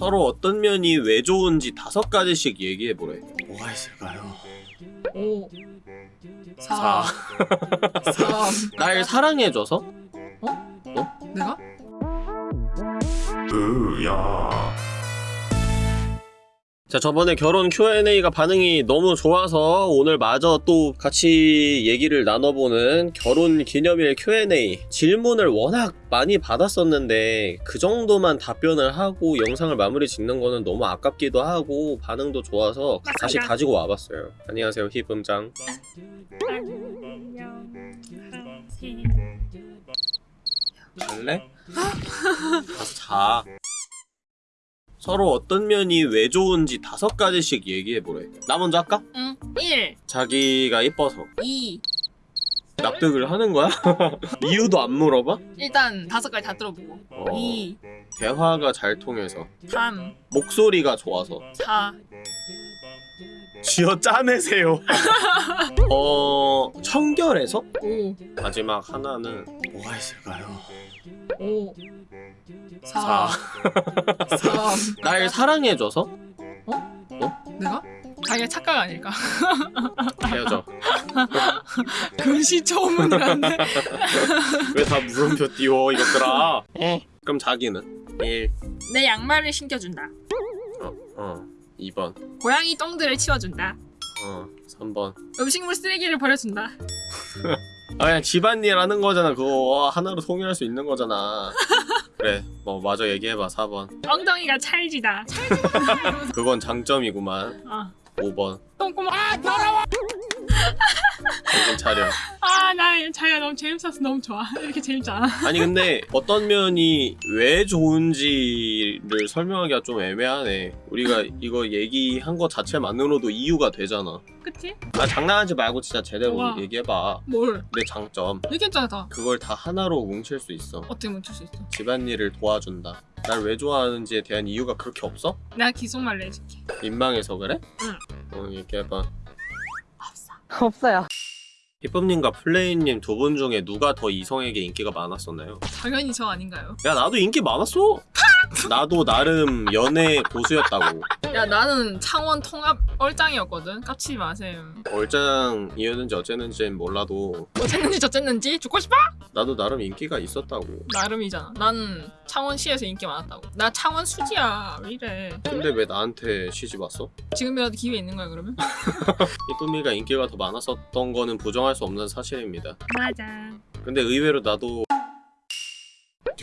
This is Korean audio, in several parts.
서로 어떤 면이 왜 좋은지 다섯 가지씩 얘기해보래 뭐가 있을까요? 5 사. 4 3 날 사랑해줘서? 내가? 자 저번에 결혼 Q&A가 반응이 너무 좋아서 오늘 마저 또 같이 얘기를 나눠보는 결혼 기념일 Q&A 질문을 워낙 많이 받았었는데 그 정도만 답변을 하고 영상을 마무리 짓는 거는 너무 아깝기도 하고 반응도 좋아서 다시 맞습니다. 가지고 와봤어요. 안녕하세요 힙음장. 잘래? 가서 자 서로 어떤 면이 왜 좋은지 다섯 가지씩 얘기해보래. 나 먼저 할까? 응 1 자기가 이뻐서. 2 납득을 하는 거야? 이유도 안 물어봐? 일단 다섯 가지 다 들어보고. 어, 2 대화가 잘 통해서. 3 목소리가 좋아서. 4 쥐어 짜내세요. 어... 청결해서? 5 마지막 하나는 뭐가 있을까요? 5 사. 4 3 날 사랑해줘서? 내가? 자기가 착각 아닐까? 헤어져. 금시초문이라는데 왜 다 물음표 띄워 이것들아? 그럼 자기는? 1 내 양말을 신겨준다. 어, 어. 2번. 고양이 똥들을 치워준다. 어 3번. 음식물 쓰레기를 버려준다 아 그냥 집안일 하는 거잖아. 그거 하나로 통일할 수 있는 거잖아. 그래 뭐 마저 얘기해봐 4번. 엉덩이가 찰지다. 그건 장점이구만. 아 5번. 똥구멍. 아 더러워 정신 차려. 아 나 자기가 너무 재밌어서 너무 좋아. 이렇게 재밌지 않아? 아니 근데 어떤 면이 왜 좋은지를 설명하기가 좀 애매하네. 우리가 이거 얘기한 거 자체만으로도 이유가 되잖아. 그치? 아 장난하지 말고 진짜 제대로 우와. 얘기해봐. 뭘? 내 장점. 얘기했잖아 다. 그걸 다 하나로 뭉칠 수 있어. 어떻게 멈출 수 있어? 집안일을 도와준다. 날 왜 좋아하는지에 대한 이유가 그렇게 없어? 내가 기속말로 해줄게. 민망해서 그래? 응. 어 얘기해봐 없어 없어요. 히쁨님과 플레이님 두 분 중에 누가 더 이성에게 인기가 많았었나요? 당연히 저 아닌가요? 야 나도 인기 많았어 나도 나름 연애 고수였다고 야 나는 창원 통합 얼짱이었거든 깝치지 마세요 얼짱이었는지 어쨌는지는 몰라도 어쨌는지 저쨌는지 죽고 싶어? 나도 나름 인기가 있었다고 나름이잖아 나는 창원시에서 인기 많았다고. 나 창원 수지야. 왜 이래? 근데 왜 나한테 시집 왔어? 지금이라도 기회 있는 거야 그러면? 히쁨이가 인기가 더 많았었던 거는 부정할 수 없는 사실입니다. 맞아. 근데 의외로 나도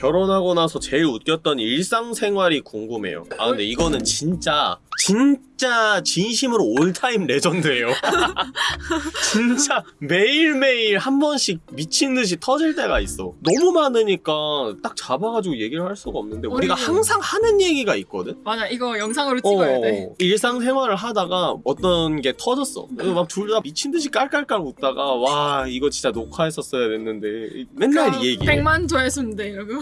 결혼하고 나서 제일 웃겼던 일상생활이 궁금해요. 아 근데 이거는 진짜 진짜 진심으로 all-time legend예요. 진짜 매일매일 한 번씩 미친듯이 터질 때가 있어. 너무 많으니까 딱 잡아가지고 얘기를 할 수가 없는데 우리가 우리- 항상 하는 얘기가 있거든? 맞아 이거 영상으로 찍어야 돼. 어, 일상생활을 하다가 어떤 게 터졌어. 막 둘 다 미친 듯이 깔깔깔 웃다가 와 이거 진짜 녹화했었어야 됐는데. 맨날 이 얘기. 100만 조회수인데 이러고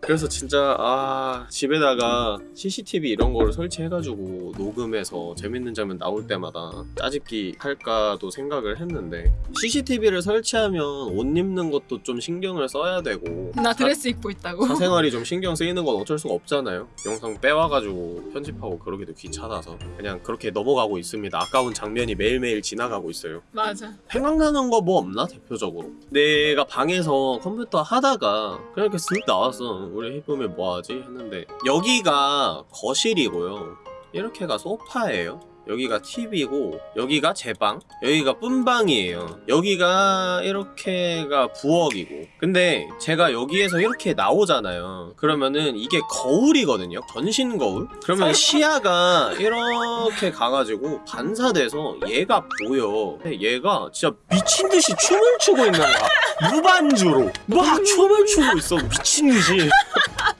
그래서 진짜 아 집에다가 CCTV 이런 거를 설치해가지고 녹음해서 재밌는 장면 나올 때마다 짜집기 할까도 생각을 했는데 CCTV를 설치하면 옷 입는 것도 좀 신경을 써야 되고 나 드레스 입고 있다고 사생활이 좀 신경 쓰이는 건 어쩔 수가 없잖아요. 영상 빼와가지고 편집하고 그러기도 귀찮아서 그냥 그렇게 넘어가고 있습니다. 아까운 장면이 매일매일 지나가고 있어요. 맞아 생각나는 거 뭐 없나 대표적으로? 내가 방에서 컴퓨터 하다가 그냥 이렇게 쓱 나 왔어. 우리 해보면 뭐하지 했는데 여기가 거실이고요. 이렇게가 소파예요. 여기가 TV고 여기가 제 방, 여기가 뿜방이에요. 여기가 이렇게가 부엌이고. 근데 제가 여기에서 이렇게 나오잖아요. 그러면은 이게 거울이거든요. 전신 거울. 그러면 시야가 이렇게 가가지고 반사돼서 얘가 보여. 근데 얘가 진짜 미친 듯이 춤을 추고 있는 거야. 무반주로 막 춤을 추고 있어. 미친 듯이.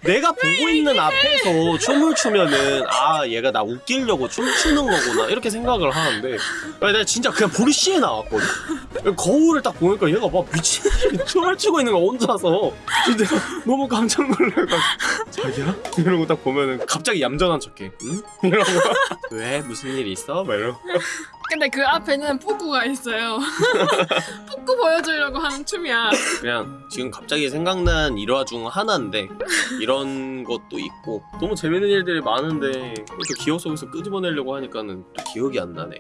내가 보고 있는 앞에서 춤을 추면은 아 얘가 나 웃기려고 춤추는 거구나 이렇게 생각을 하는데 내가 진짜 그냥 보리씨에 나왔거든 거울을 딱 보니까 얘가 막 미친 듯이 춤을 추고 있는 거 혼자서 근데 내가 너무 깜짝 놀라가지고 자기야? 이러고 딱 보면은 갑자기 얌전한 척해 응? 이러고 왜 무슨 일 있어? 막 이러고 근데 그 앞에는 뿌꾸가 있어요. 뿌꾸 보여주려고 하는 춤이야. 그냥 지금 갑자기 생각난 일화 중 하나인데 이런 것도 있고 너무 재밌는 일들이 많은데 또 기억 속에서 끄집어내려고 하니까는 또 기억이 안 나네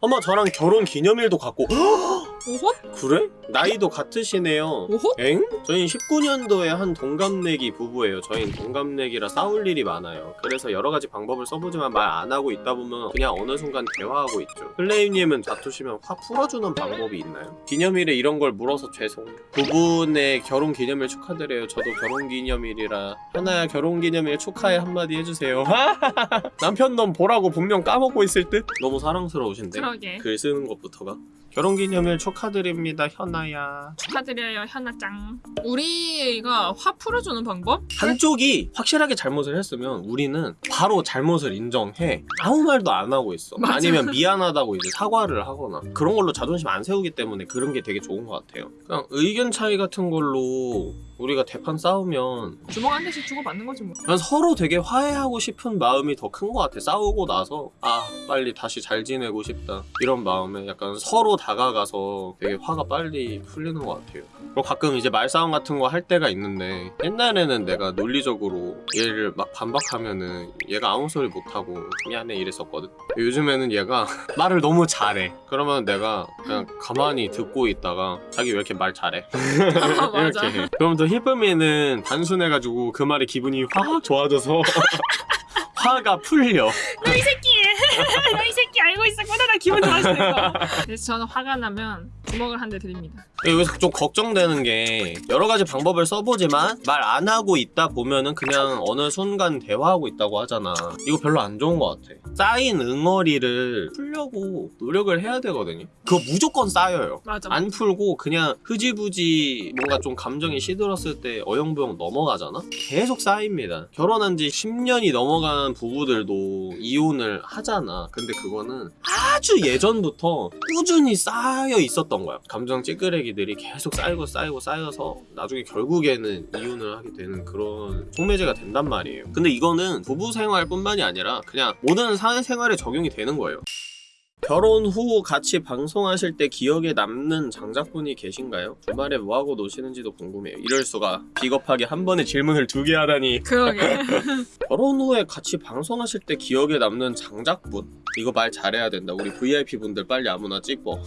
엄마 저랑 결혼 기념일도 갖고 오헛? 그래? 나이도 같으시네요 오헛? 엥? 저희는 19년도에 한 동갑내기 부부예요 저희는 동갑내기라 싸울 일이 많아요 그래서 여러 가지 방법을 써보지만 말 안 하고 있다 보면 그냥 어느 순간 대화하고 있죠 플레임님은 다투시면 화 풀어주는 방법이 있나요? 기념일에 이런 걸 물어서 죄송 부부의 결혼 기념일 축하드려요 저도 결혼 기념일이라 현아야 결혼 기념일 축하해 한마디 해주세요 남편 놈 보라고 분명 까먹고 있을 듯? 너무 사랑스러우신데 그러게. 글 쓰는 것부터가 결혼 기념일 축하드립니다 현아야 축하드려요 현아짱. 우리가 화 풀어주는 방법? 한쪽이 확실하게 잘못을 했으면 우리는 바로 잘못을 인정해 아무 말도 안 하고 있어 맞아. 아니면 미안하다고 이제 사과를 하거나 그런 걸로 자존심 안 세우기 때문에 그런 게 되게 좋은 것 같아요 그냥 의견 차이 같은 걸로 우리가 대판 싸우면 주먹 한 대씩 주고 받는 거지 뭐. 난 서로 되게 화해하고 싶은 마음이 더 큰 것 같아 싸우고 나서 아 빨리 다시 잘 지내고 싶다 이런 마음에 약간 서로 다가가서 되게 화가 빨리 풀리는 것 같아요 그리고 가끔 이제 말싸움 같은 거 할 때가 있는데 옛날에는 내가 논리적으로 얘를 막 반박하면은 얘가 아무 소리 못하고 미안해 이랬었거든 요즘에는 얘가 말을 너무 잘해 그러면 내가 그냥 가만히 듣고 있다가 자기 왜 이렇게 말 잘해 아. 이렇게 해. 그럼 또 히쁨이는 단순해가지고 그 말에 기분이 확 좋아져서 화가 풀려. 너 이 새끼! 너 이 새끼 알고 있었구나 나 기분 좋아지는 거. 그래서 저는 화가 나면 주먹을 한 대 드립니다. 여기서 좀 걱정되는 게 여러 가지 방법을 써보지만 말 안 하고 있다 보면은 그냥 어느 순간 대화하고 있다고 하잖아. 이거 별로 안 좋은 것 같아. 쌓인 응어리를 풀려고 노력을 해야 되거든요. 그거 무조건 쌓여요. 맞아. 안 풀고 그냥 흐지부지 뭔가 좀 감정이 시들었을 때 어영부영 넘어가잖아? 계속 쌓입니다. 결혼한 지 10년이 넘어간 부부들도 이혼을 하잖아. 근데 그거는 아주 예전부터 꾸준히 쌓여 있었던 거야. 감정 찌끄레기들이 계속 쌓이고 쌓이고 쌓여서 나중에 결국에는 이혼을 하게 되는 그런 속매제가 된단 말이에요. 근데 이거는 부부 생활뿐만이 아니라 그냥 모든 사회생활에 적용이 되는 거예요. 결혼 후 같이 방송하실 때 기억에 남는 장작분이 계신가요? 주말에 뭐하고 노시는지도 궁금해요. 이럴 수가 비겁하게 한 번에 질문을 두 개 하다니 그러게. 결혼 후에 같이 방송하실 때 기억에 남는 장작분 이거 말 잘해야 된다. 우리 VIP 분들 빨리 아무나 찍어.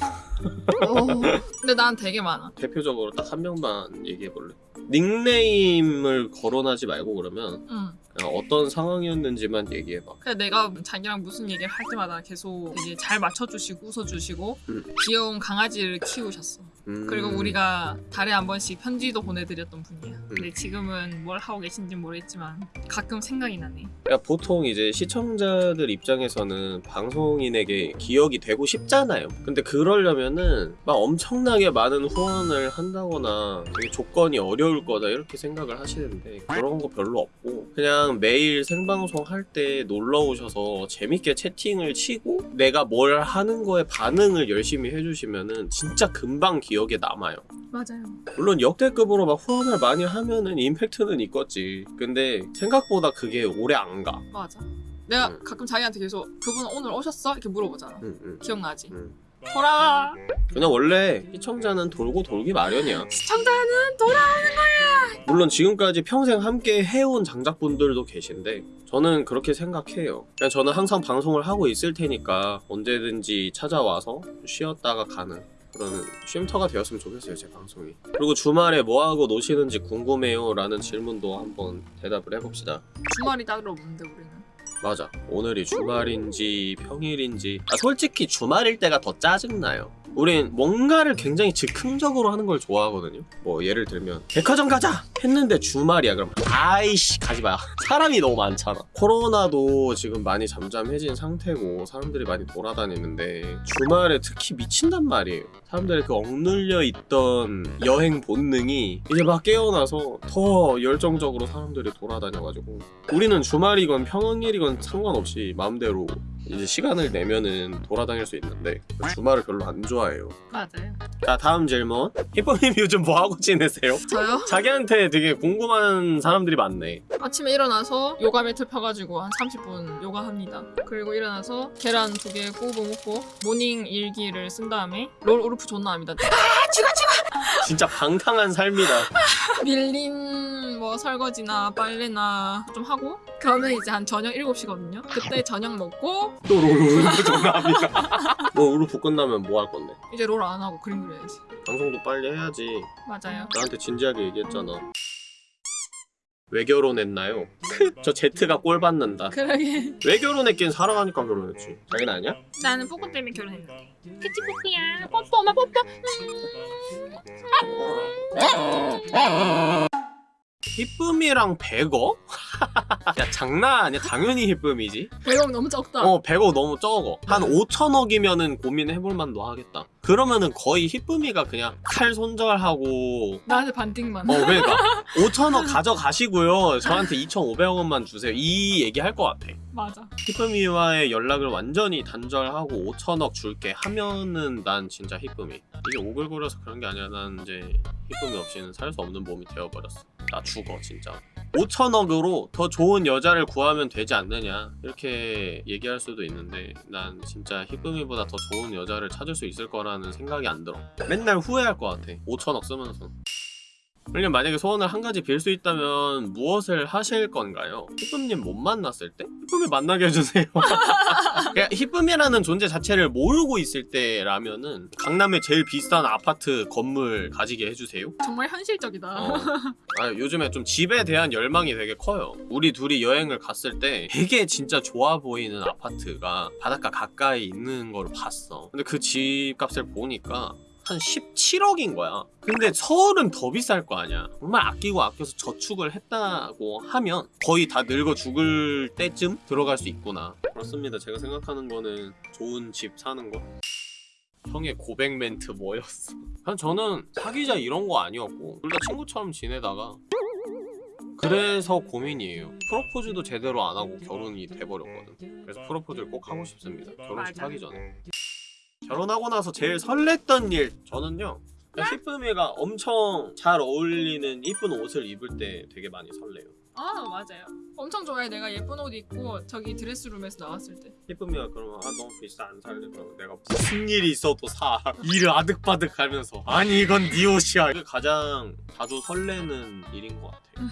근데 난 되게 많아. 대표적으로 딱 한 명만 얘기해 볼래. 닉네임을 거론하지 말고 그러면 응. 그냥 어떤 상황이었는지만 얘기해 봐. 그냥 내가 자기랑 무슨 얘기를 할 때마다 계속 되게 잘 맞춰주시고 웃어주시고 음. 귀여운 강아지를 키우셨어. 음. 그리고 우리가 달에 한 번씩 편지도 보내드렸던 분이야. 근데 지금은 뭘 하고 계신지 모르겠지만 가끔 생각이 나네. 그러니까 보통 이제 시청자들 입장에서는 방송인에게 기억이 되고 싶잖아요. 근데 그러려면은 막 엄청나게 많은 후원을 한다거나 되게 조건이 어려울 거다 이렇게 생각을 하시는데 그런 거 별로 없고 그냥 매일 생방송 할 때 놀러 오셔서 재밌게 채팅을 치고 내가 뭘 하는 거에 반응을 열심히 해주시면은 진짜 금방 기 억에 남아요. 맞아요. 물론 역대급으로 막 후원을 많이 하면은 임팩트는 있겠지. 근데 생각보다 그게 오래 안 가. 맞아. 내가 음. 가끔 자기한테 계속 그분 오늘 오셨어? 이렇게 물어보잖아. 응, 응. 기억나지? 응. 돌아와. 그냥 원래 시청자는 돌고 돌기 마련이야. 시청자는 돌아. 물론 지금까지 평생 함께 해온 장작분들도 계신데 저는 그렇게 생각해요. 그냥 저는 항상 방송을 하고 있을 테니까 언제든지 찾아와서 쉬었다가 가는 그런 쉼터가 되었으면 좋겠어요 제 방송이. 그리고 주말에 뭐하고 노시는지 궁금해요 라는 질문도 한번 대답을 해봅시다. 주말이 따로 없는데 우리는. 맞아. 오늘이 주말인지 평일인지. 아, 솔직히 주말일 때가 더 짜증나요. 우린 뭔가를 굉장히 즉흥적으로 하는 걸 좋아하거든요. 뭐 예를 들면 백화점 가자 했는데 주말이야. 그럼 아이씨 가지 마. 사람이 너무 많잖아. 코로나도 지금 많이 잠잠해진 상태고 사람들이 많이 돌아다니는데 주말에 특히 미친단 말이에요. 사람들의 그 억눌려 있던 여행 본능이 이제 막 깨어나서 더 열정적으로 사람들이 돌아다녀가지고 우리는 주말이건 평일이건 상관없이 마음대로 이제 시간을 내면은 돌아다닐 수 있는데 주말을 별로 안 좋아해요. 맞아요. 자 다음 질문. 히쁨님 요즘 뭐 하고 지내세요? 저요? 자기한테 되게 궁금한 사람들이 많네. 아침에 일어나서 요가 매트 펴가지고 한 30분 요가 합니다. 그리고 일어나서 계란 두 개 구워 먹고 morning 일기를 쓴 다음에 롤 URF 존나 합니다. 진짜 방탕한 삶이다. 밀 설거지나 빨래나 좀 하고 그러면 이제 한 저녁 7시거든요. 그때 저녁 먹고 또 롤을 전화합니다. 뭐 우르프 끝나면 뭐 할 건데? 이제 롤 안 하고 그림 그려야지. 방송도 빨리 해야지. 맞아요. 나한테 진지하게 얘기했잖아. 왜 결혼했나요? 저 제트가 꼴 받는다. 그러게. 왜 결혼했긴 사랑하니까 결혼했지. 자기는 아니야? 나는 뽀뽀 때문에 결혼했는데. 그치 뽀뽀야. 뽀뽀 엄마 뽀뽀. 히쁨이랑 100억? 야 장난 아니야. 당연히 히쁨이지. 100억 너무 적다. 어 100억 너무 적어. 한 5천억이면은 고민해볼 만도 하겠다. 그러면은 거의 히쁨이가 그냥 칼 손절하고. 나한테 반띵만. 어 그러니까. 5천억 가져가시고요. 저한테 2,500억 원만 주세요. 이 얘기 할 것 같아. 맞아. 히쁨이와의 연락을 완전히 단절하고 5천억 줄게 하면은 난 진짜 히쁨이. 이게 오글거려서 그런 게 아니라 난 이제 히쁨이 없이는 살 수 없는 몸이 되어버렸어 나 죽어 진짜. 5천억으로 더 좋은 여자를 구하면 되지 않느냐 이렇게 얘기할 수도 있는데 난 진짜 히쁨이보다 더 좋은 여자를 찾을 수 있을 거라는 생각이 안 들어. 맨날 후회할 것 같아. 5천억 쓰면서 그럼 만약에 소원을 한 가지 빌 수 있다면 무엇을 하실 건가요? 히쁨님 못 만났을 때? 히쁨이 만나게 해주세요 그냥 히쁨이라는 존재 자체를 모르고 있을 때라면은 강남에 제일 비싼 아파트 건물 가지게 해주세요 정말 현실적이다. 어. 아, 요즘에 좀 집에 대한 열망이 되게 커요. 우리 둘이 여행을 갔을 때 되게 진짜 좋아 보이는 아파트가 바닷가 가까이 있는 걸 봤어. 근데 그 집값을 보니까 한 17억인 거야. 근데 서울은 더 비쌀 거 아니야. 정말 아끼고 아껴서 저축을 했다고 하면 거의 다 늙어 죽을 때쯤 들어갈 수 있구나. 그렇습니다. 제가 생각하는 거는 좋은 집 사는 거. 형의 고백 멘트 뭐였어? 난 저는 사귀자 이런 거 아니었고 둘 다 친구처럼 지내다가 그래서 고민이에요. 프로포즈도 제대로 안 하고 결혼이 돼버렸거든. 그래서 프로포즈를 꼭 하고 싶습니다. 결혼식. 하기 전에. 결혼하고 나서 제일 설렜던 일 저는요. 히쁨이가 엄청 잘 어울리는 이쁜 옷을 입을 때 되게 많이 설레요. 아 맞아요. 엄청 좋아해. 내가 예쁜 옷 입고 저기 드레스룸에서 나왔을 때. 히쁨이가 그러면 아 너무 비싸 안 살래 그러면 내가 무슨 일이 있어도 사 일을 아득바득 하면서 아니 이건 네 옷이야 이게 가장 자주 설레는 일인 것 같아요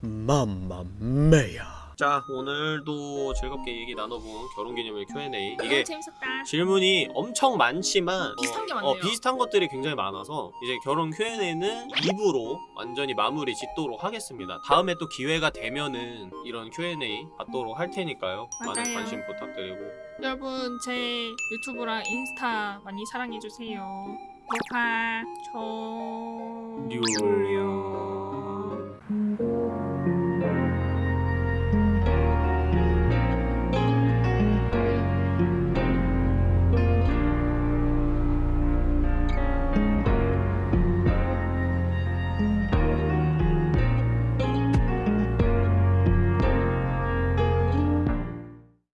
맘마메야 자 오늘도 즐겁게 얘기 나눠본 결혼기념일 Q&A 이게 재밌었다. 질문이 엄청 많지만 비슷한 게 어, 많네요. 어, 비슷한 것들이 굉장히 많아서 이제 결혼 Q&A는 2부로 완전히 마무리 짓도록 하겠습니다 다음에 또 기회가 되면은 이런 Q&A 받도록 할 테니까요 많은 맞아요. 관심 부탁드리고 여러분 제 유튜브랑 인스타 많이 사랑해 주세요. 녹화 종료.